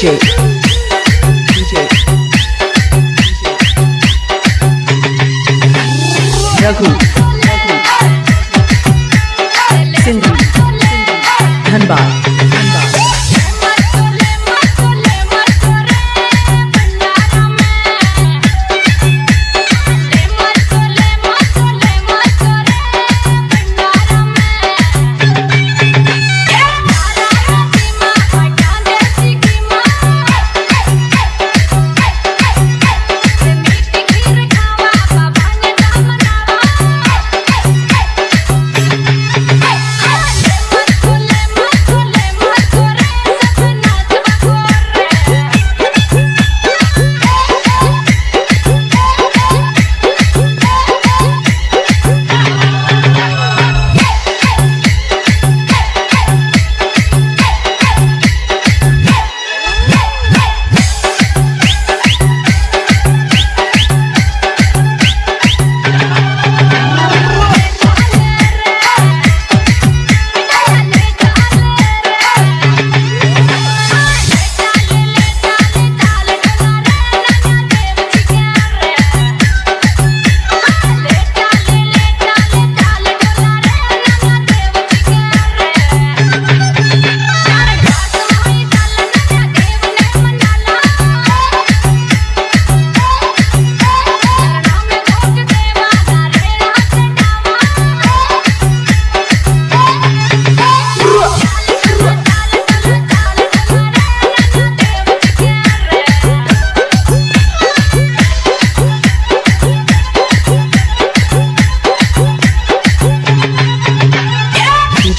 DJ DJ Raghu Sindhu Dhanbad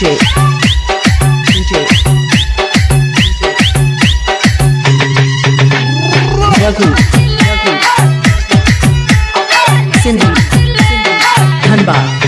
DJ DJ Raghu Raghu Sindhi Dhanbad